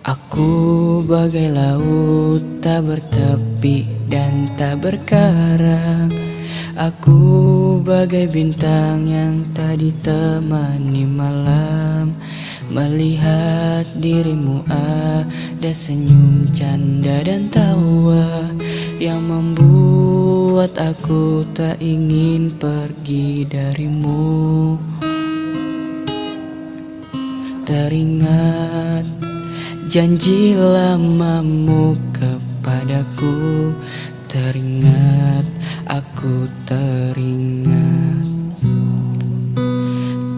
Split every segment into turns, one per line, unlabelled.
Aku bagai laut tak bertepi dan tak berkarang. Aku bagai bintang yang tak ditemani malam. Melihat dirimu ada senyum canda dan tawa Yang membuat aku tak ingin pergi darimu. Teringat Janji lamamu kepadaku. Teringat, aku teringat.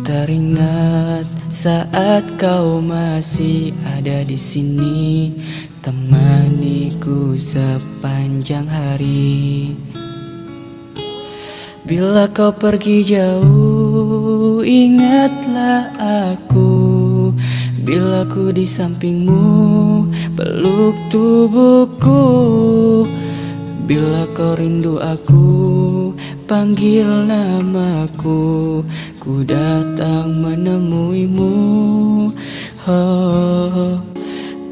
Teringat saat kau masih ada di sini. Temaniku sepanjang hari. Bila kau pergi jauh, ingatlah aku Bila ku di sampingmu peluk tubuhku. Bila kau rindu aku panggil namaku. Ku datang menemuimu. Oh,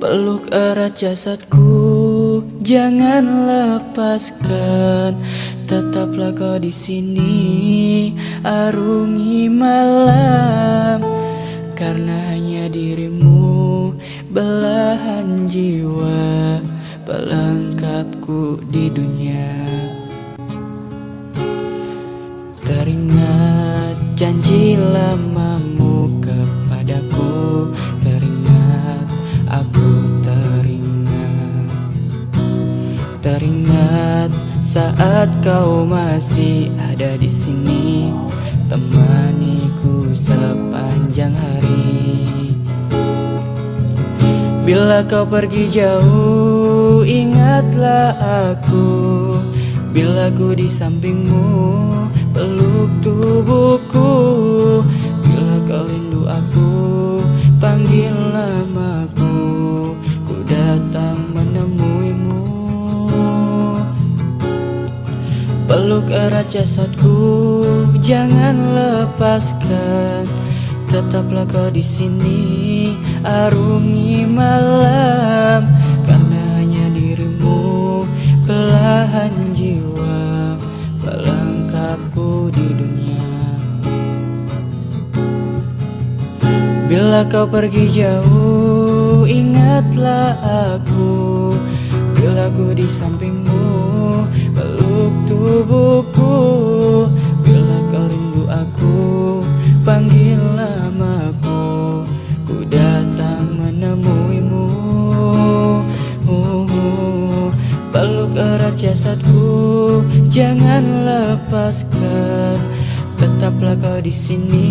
Peluk erat jasadku jangan lepaskan. Tetaplah kau di sini arungi malam. Karena dirimu belahan jiwa Pelengkapku di dunia. Teringat janji lamamu kepadaku Teringat aku teringat. Teringat saat kau masih ada di sini Temaniku sepanjang Bila kau pergi jauh ingatlah aku. Bila ku di sampingmu peluk tubuhku. Bila kau rindu aku panggil namaku. Ku datang menemuimu. Peluk erat jasadku jangan lepaskan Tetaplah kau di sini arungi malam Karena hanya dirimu belahan jiwa Pelengkapku di dunia. Bila kau pergi jauh ingatlah aku. Bila ku di sampingmu jasadku Jangan lepaskan. Tetaplah kau di sini